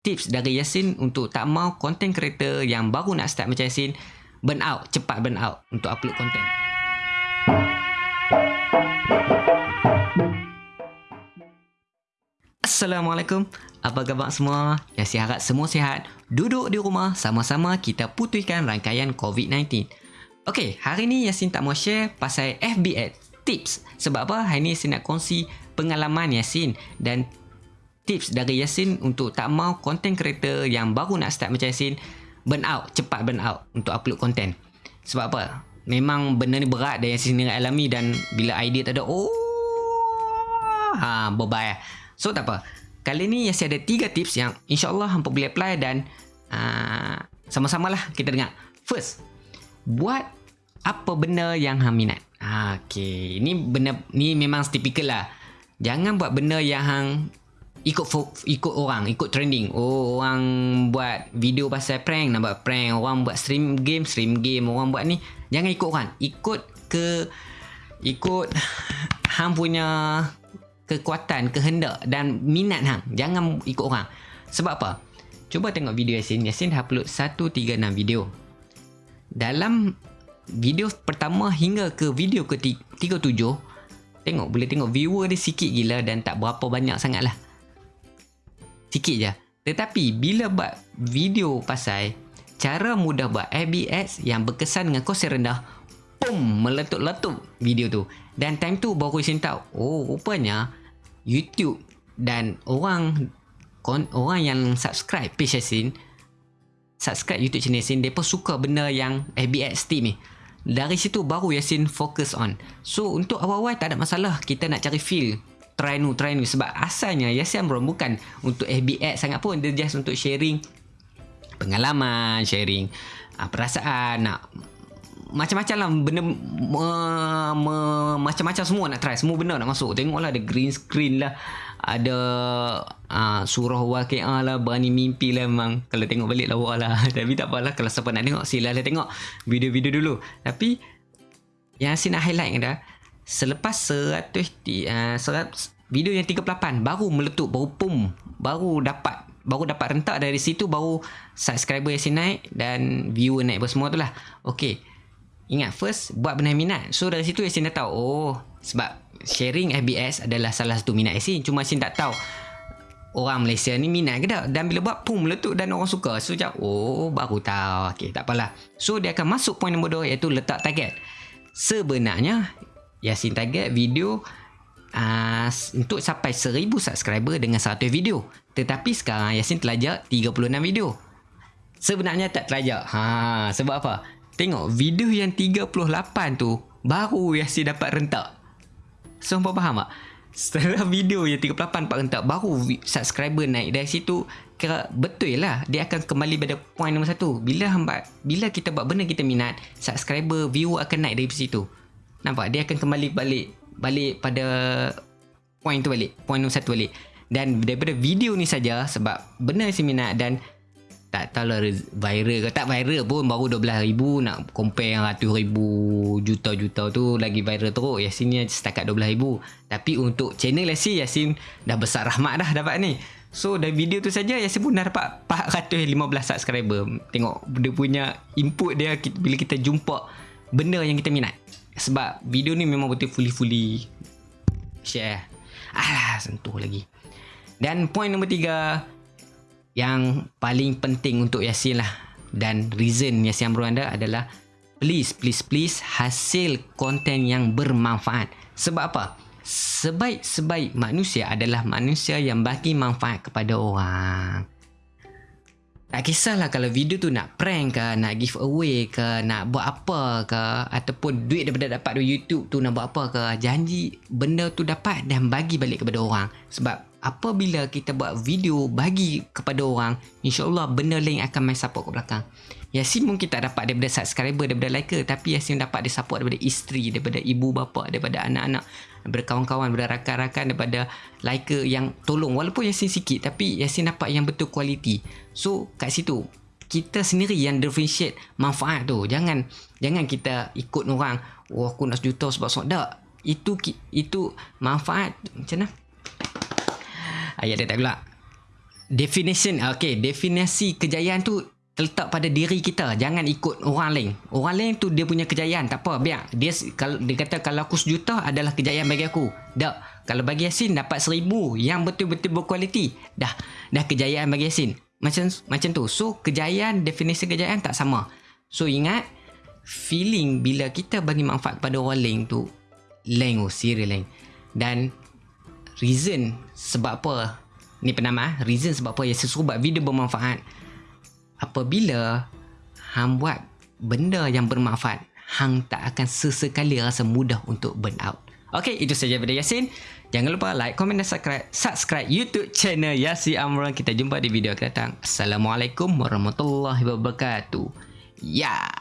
tips dari Yasin untuk tak mau content creator yang baru nak start macam Yasin burn out, cepat burn out untuk upload content. Assalamualaikum. Apa khabar semua? Yasin harap semua sihat. Duduk di rumah sama-sama kita putihkan rangkaian COVID-19. Okey, hari ni Yasin tak mau share pasal FBS tips. Sebab apa? Hari ni Yasin nak kongsi pengalaman Yasin dan tips dari Yasin untuk tak mau content creator yang baru nak start macam Yasin burn out, cepat burn out untuk upload content. Sebab apa? Memang benda ni berat dan Yasin sendiri alami dan bila idea tak ada, oh, ha, berbahaya. So tak apa. Kali ni Yasin ada tiga tips yang insyaAllah hampa boleh apply dan uh, sama-sama lah kita dengar. First, buat apa benda yang hang minat. Ha, okay. Ini benda ni memang typical lah. Jangan buat benda yang hang ikut ikut orang ikut trending. Oh orang buat video pasal prank nak buat prank. Orang buat stream game stream game. Orang buat ni jangan ikut orang. Ikut ke ikut hang punya kekuatan kehendak dan minat hang. Jangan ikut orang. Sebab apa? Cuba tengok video Yasin. Yasin dah upload 136 video. Dalam video pertama hingga ke video ke 37 tengok boleh tengok viewer dia sikit gila dan tak berapa banyak sangat lah Sikit je. Tetapi bila buat video pasal cara mudah buat ABS yang berkesan dengan kos yang rendah, pum, meletup-letup video tu. Dan time tu baru saya tahu, oh rupanya YouTube dan orang orang yang subscribe page Yasin, subscribe YouTube channel Yasin, mereka suka benda yang ABS team ni. Dari situ baru Yasin fokus on. So untuk awal-awal tak ada masalah kita nak cari feel try nu try nu sebab asalnya Yasin Amron bukan untuk FB sangat pun. Dia just untuk sharing pengalaman sharing uh, perasaan nak macam-macam lah. Benda me, me, macam-macam semua nak try. Semua benda nak masuk. Tengoklah ada green screen lah. Ada uh, surah waqi'ah lah berani mimpi lah memang. Kalau tengok balik lah lah. Tapi tak apalah kalau siapa nak tengok silalah tengok video-video dulu. Tapi yang saya nak highlight dah selepas 100 uh, video yang 38 baru meletup baru pum baru dapat baru dapat rentak dari situ baru subscriber yang naik dan viewer naik apa semua tu lah. Ok ingat first buat benda minat. So dari situ Yasin dah tahu oh sebab sharing FBS adalah salah satu minat Yasin cuma Yasin tak tahu orang Malaysia ni minat ke tak. Dan bila buat pum meletup dan orang suka. So macam oh baru tahu. Ok tak apalah. So dia akan masuk point nombor 2 iaitu letak target. Sebenarnya Yasin target video uh, untuk sampai 1000 subscriber dengan 100 video. Tetapi sekarang Yasin telajak 36 video. Sebenarnya tak telajak. Ha, sebab apa? Tengok video yang 38 tu baru Yasin dapat rentak. So, apa faham tak? Setelah video yang 38 dapat rentak baru subscriber naik dari situ kira betul lah dia akan kembali pada point nombor satu bila hamba bila kita buat benda kita minat subscriber view akan naik dari situ Nampak? Dia akan kembali balik balik pada point tu balik. Point nombor satu balik. Dan daripada video ni saja sebab benar si minat dan tak tahu lah viral ke tak viral pun baru 12,000 nak compare yang ratus ribu juta-juta tu lagi viral teruk Yasin ni setakat 12,000 tapi untuk channel Yasin Yasin dah besar rahmat dah dapat ni so dari video tu saja Yasin pun dah dapat 415 subscriber tengok dia punya input dia bila kita jumpa benda yang kita minat sebab video ni memang betul fully-fully share. Alah, sentuh lagi. Dan point nombor tiga yang paling penting untuk Yasin lah dan reason Yasin Amro anda adalah please, please, please hasil konten yang bermanfaat. Sebab apa? Sebaik-sebaik manusia adalah manusia yang bagi manfaat kepada orang. Tak kisahlah kalau video tu nak prank ke, nak give away ke, nak buat apa ke ataupun duit daripada dapat dari YouTube tu nak buat apa ke, janji benda tu dapat dan bagi balik kepada orang. Sebab apabila kita buat video bagi kepada orang, insya-Allah benda lain akan main support ke belakang. Yasin mungkin tak dapat daripada subscriber daripada liker tapi Yasin dapat dia support daripada isteri, daripada ibu bapa, daripada anak-anak berkawan-kawan berakan-rakan daripada liker yang tolong. Walaupun Yasin sikit tapi Yasin dapat yang betul kualiti. So kat situ kita sendiri yang differentiate manfaat tu. Jangan jangan kita ikut orang oh aku nak sejuta sebab sok. Tak. Itu itu manfaat macam mana ayat dia tak pula. Definition okay definisi kejayaan tu terletak pada diri kita. Jangan ikut orang lain. Orang lain tu dia punya kejayaan tak apa biar. Dia kalau dia kata kalau aku sejuta adalah kejayaan bagi aku. Dah. Kalau bagi Yasin dapat seribu yang betul-betul berkualiti. Dah. Dah kejayaan bagi Yasin. Macam macam tu. So kejayaan definisi kejayaan tak sama. So ingat feeling bila kita bagi manfaat kepada orang lain tu lain oh serius lain. Dan reason sebab apa ni penama ah, reason sebab apa saya suruh buat video bermanfaat apabila hang buat benda yang bermanfaat hang tak akan sesekali rasa mudah untuk burn out Okay, itu saja video Yasin. Jangan lupa like, komen dan subscribe, subscribe YouTube channel Yasin Amran. Kita jumpa di video akan datang. Assalamualaikum warahmatullahi wabarakatuh. Ya. Yeah.